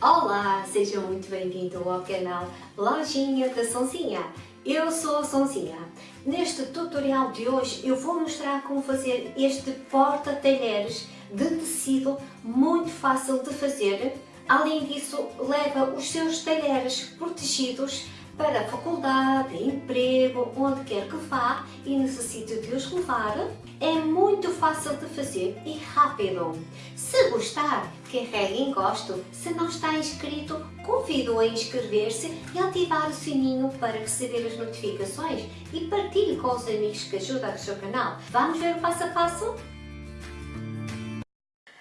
Olá, seja muito bem-vindo ao canal Lojinha da Sonzinha. Eu sou a Sonzinha. Neste tutorial de hoje eu vou mostrar como fazer este porta-talheres de tecido muito fácil de fazer. Além disso, leva os seus talheres protegidos para a faculdade, emprego, onde quer que vá e necessite de os levar. É muito fácil de fazer e rápido. Se gostar, carregue em gosto. Se não está inscrito, convido a inscrever-se e ativar o sininho para receber as notificações e partilhe com os amigos que ajudam o seu canal. Vamos ver o passo a passo?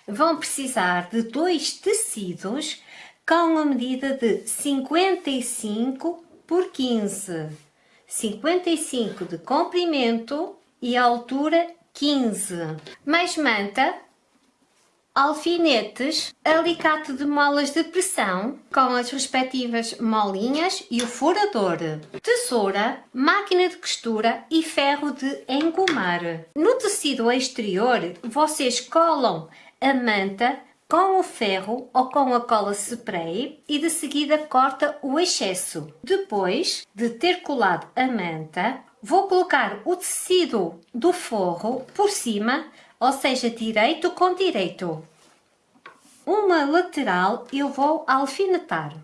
Vão precisar de dois tecidos com a medida de 55 por 15, 55 de comprimento e altura 15. Mais manta, alfinetes, alicate de molas de pressão com as respectivas molinhas e o furador, tesoura, máquina de costura e ferro de engomar. No tecido exterior, vocês colam a manta com o ferro ou com a cola spray e de seguida corta o excesso. Depois de ter colado a manta, vou colocar o tecido do forro por cima, ou seja, direito com direito. Uma lateral eu vou alfinetar.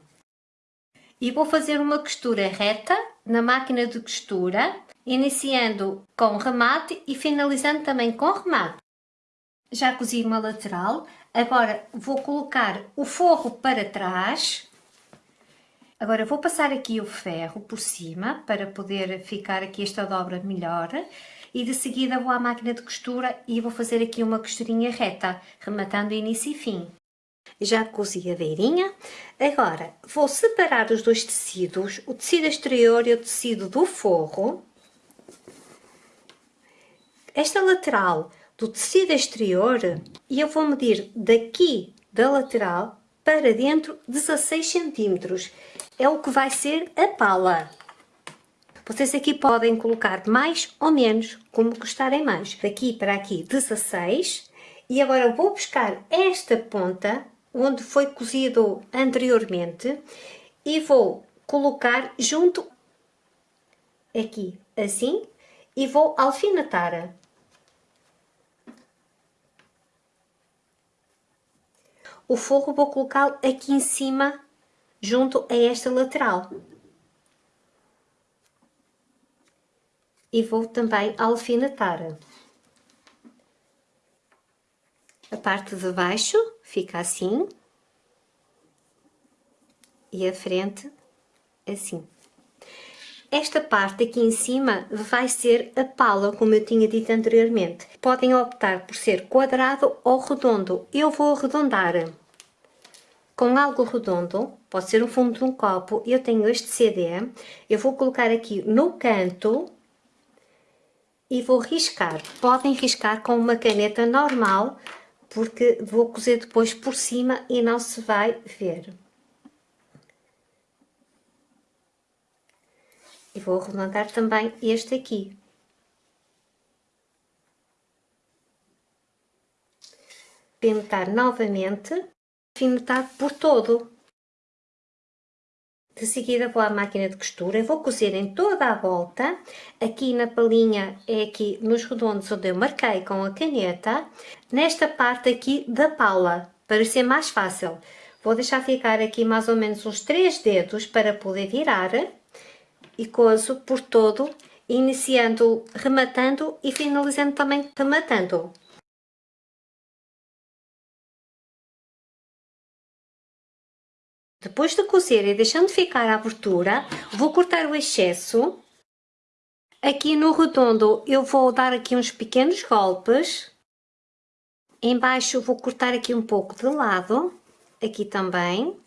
E vou fazer uma costura reta na máquina de costura, iniciando com remate e finalizando também com remate. Já cozi uma lateral, Agora vou colocar o forro para trás. Agora vou passar aqui o ferro por cima para poder ficar aqui esta dobra melhor. E de seguida vou à máquina de costura e vou fazer aqui uma costurinha reta, rematando início e fim. Já cozi a beirinha. Agora vou separar os dois tecidos, o tecido exterior e o tecido do forro. Esta lateral do tecido exterior e eu vou medir daqui da lateral para dentro 16 centímetros. É o que vai ser a pala. Vocês aqui podem colocar mais ou menos, como gostarem mais. Daqui para aqui 16. E agora vou buscar esta ponta, onde foi cozido anteriormente, e vou colocar junto aqui, assim, e vou alfinetar. O forro vou colocá-lo aqui em cima, junto a esta lateral. E vou também alfinetar. A parte de baixo fica assim. E a frente assim. Esta parte aqui em cima vai ser a pala, como eu tinha dito anteriormente. Podem optar por ser quadrado ou redondo. Eu vou arredondar com algo redondo, pode ser o fundo de um copo, eu tenho este CD, eu vou colocar aqui no canto e vou riscar. Podem riscar com uma caneta normal, porque vou cozer depois por cima e não se vai ver. E vou arredondar também este aqui. Pintar novamente alfinetar por todo. De seguida vou à máquina de costura e vou cozer em toda a volta, aqui na palinha é aqui nos redondos onde eu marquei com a caneta, nesta parte aqui da pala, para ser mais fácil. Vou deixar ficar aqui mais ou menos uns 3 dedos para poder virar e cozo por todo, iniciando rematando e finalizando também rematando. Depois de cozer e deixando ficar a abertura, vou cortar o excesso. Aqui no redondo eu vou dar aqui uns pequenos golpes. Embaixo vou cortar aqui um pouco de lado, aqui também.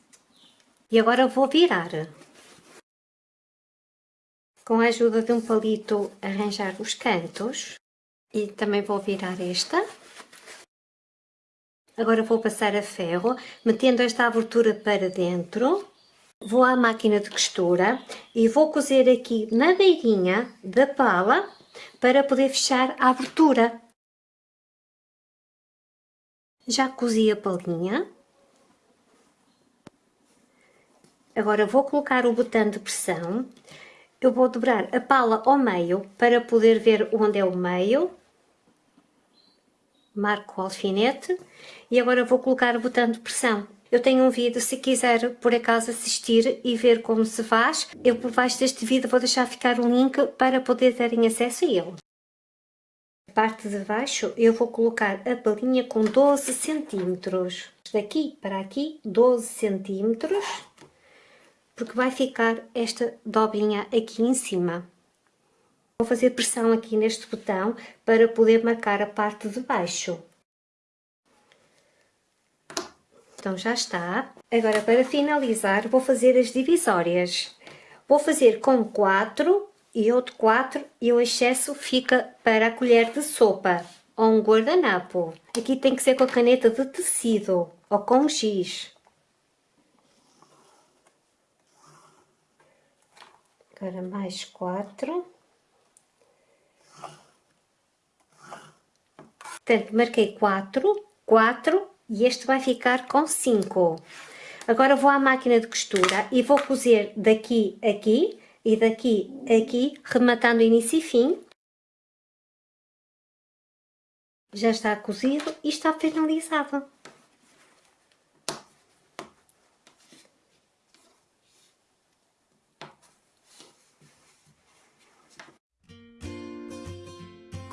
E agora vou virar. Com a ajuda de um palito arranjar os cantos. E também vou virar esta. Agora vou passar a ferro, metendo esta abertura para dentro. Vou à máquina de costura e vou cozer aqui na beirinha da pala para poder fechar a abertura. Já cozi a palinha. Agora vou colocar o botão de pressão. Eu vou dobrar a pala ao meio para poder ver onde é o meio. Marco o alfinete e agora vou colocar o botão de pressão. Eu tenho um vídeo, se quiser por acaso assistir e ver como se faz, eu por baixo deste vídeo vou deixar ficar um link para poder terem acesso a ele. A parte de baixo eu vou colocar a palinha com 12 centímetros. Daqui para aqui 12 centímetros, porque vai ficar esta dobrinha aqui em cima. Vou fazer pressão aqui neste botão para poder marcar a parte de baixo. Então já está. Agora para finalizar vou fazer as divisórias. Vou fazer com 4 e outro 4 e o excesso fica para a colher de sopa ou um guardanapo. Aqui tem que ser com a caneta de tecido ou com giz. Agora mais 4. Portanto, marquei 4, 4 e este vai ficar com 5. Agora vou à máquina de costura e vou cozer daqui aqui e daqui aqui, rematando início e fim. Já está cozido e está finalizado.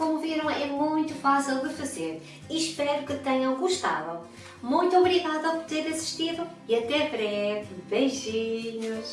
Como viram, é muito fácil de fazer e espero que tenham gostado. Muito obrigada por ter assistido e até breve. Beijinhos!